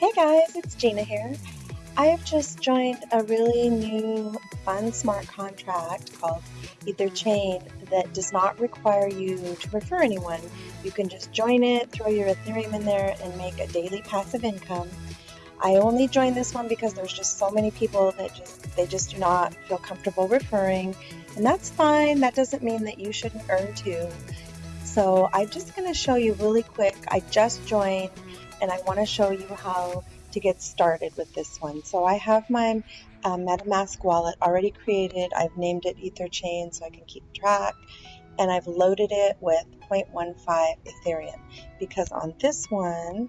Hey guys, it's Gina here. I have just joined a really new fun smart contract called Etherchain that does not require you to refer anyone. You can just join it, throw your Ethereum in there, and make a daily passive income. I only joined this one because there's just so many people that just they just do not feel comfortable referring, and that's fine. That doesn't mean that you shouldn't earn too. So I'm just going to show you really quick. I just joined and I want to show you how to get started with this one. So I have my uh, MetaMask wallet already created. I've named it Etherchain so I can keep track and I've loaded it with 0.15 Ethereum because on this one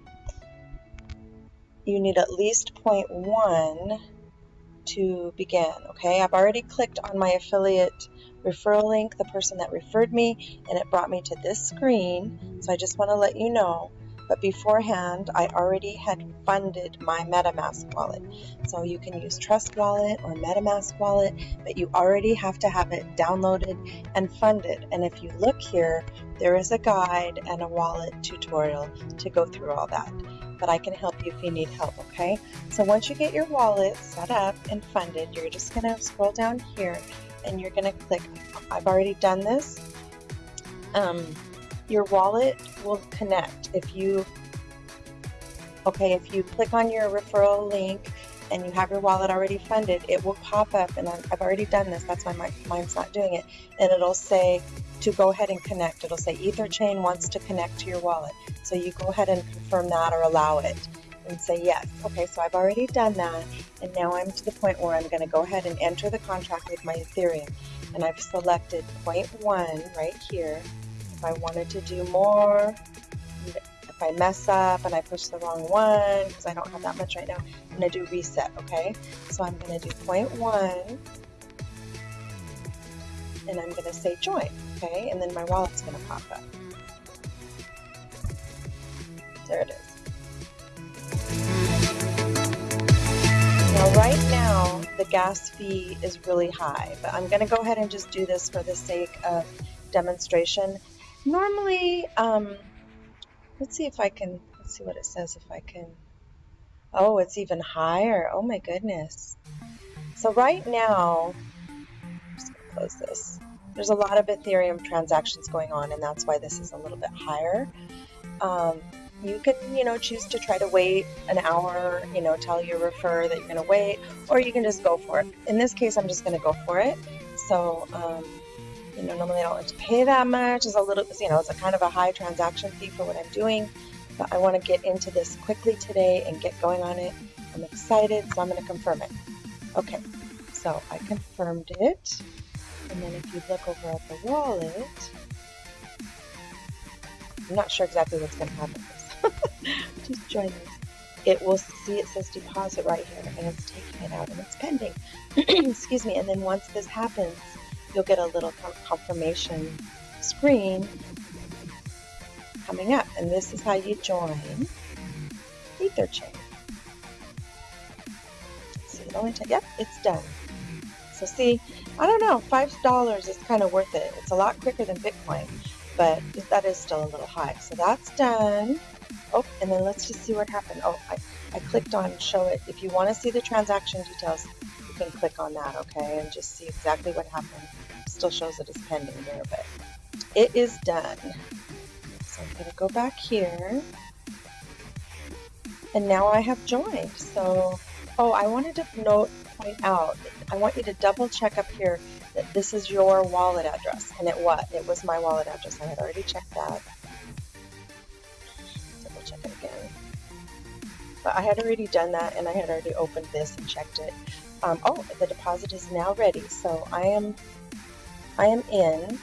you need at least 0.1 to begin okay I've already clicked on my affiliate referral link the person that referred me and it brought me to this screen so I just want to let you know but beforehand I already had funded my MetaMask wallet. So you can use Trust Wallet or MetaMask wallet, but you already have to have it downloaded and funded. And if you look here, there is a guide and a wallet tutorial to go through all that. But I can help you if you need help, okay? So once you get your wallet set up and funded, you're just gonna scroll down here and you're gonna click, I've already done this. Um, your wallet will connect if you okay if you click on your referral link and you have your wallet already funded it will pop up. And I've already done this. That's why my, mine's not doing it. And it'll say to go ahead and connect. It'll say Etherchain wants to connect to your wallet. So you go ahead and confirm that or allow it and say yes. Okay so I've already done that. And now I'm to the point where I'm going to go ahead and enter the contract with my Ethereum. And I've selected one right here if I wanted to do more, if I mess up and I push the wrong one, because I don't have that much right now, I'm going to do reset, okay? So I'm going to do one, and I'm going to say join, okay? And then my wallet's going to pop up. There it is. Now right now, the gas fee is really high, but I'm going to go ahead and just do this for the sake of demonstration Normally, um, let's see if I can, let's see what it says if I can. Oh, it's even higher. Oh my goodness. So right now, I'm just going to close this. There's a lot of Ethereum transactions going on, and that's why this is a little bit higher. Um, you can, you know, choose to try to wait an hour, you know, tell your refer that you're going to wait, or you can just go for it. In this case, I'm just going to go for it. So, um, you know, normally I don't like to pay that much. It's a little, you know, it's a kind of a high transaction fee for what I'm doing. But I want to get into this quickly today and get going on it. I'm excited, so I'm going to confirm it. Okay, so I confirmed it. And then if you look over at the wallet, I'm not sure exactly what's going to happen. Just join this. It will see it says deposit right here, and it's taking it out, and it's pending. Excuse me. And then once this happens, you'll get a little confirmation screen coming up. And this is how you join Etherchain. See, it only yep, it's done. So see, I don't know, $5 is kind of worth it. It's a lot quicker than Bitcoin, but that is still a little high. So that's done. Oh, and then let's just see what happened. Oh, I, I clicked on show it. If you want to see the transaction details, you can click on that, okay, and just see exactly what happened still shows it is pending there, but it is done. So I'm going to go back here. And now I have joined. So, oh, I wanted to note, point out, I want you to double check up here that this is your wallet address. And it was. It was my wallet address. I had already checked that. Double check it again. But I had already done that and I had already opened this and checked it. Um, oh, the deposit is now ready. So I am I am in.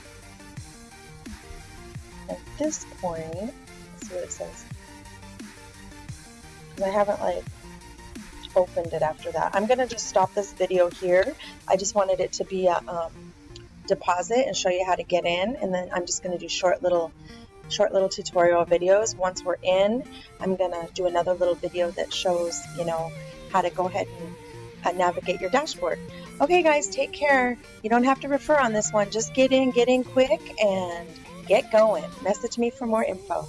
At this point, let's see what it says. Because I haven't like opened it after that. I'm to just stop this video here. I just wanted it to be a um, deposit and show you how to get in. And then I'm just to do short little short little tutorial videos. Once we're in, I'm to do another little video that shows, you know, how to go ahead and uh, navigate your dashboard. Okay, guys, take care. You don't have to refer on this one. Just get in, get in quick, and get going. Message me for more info.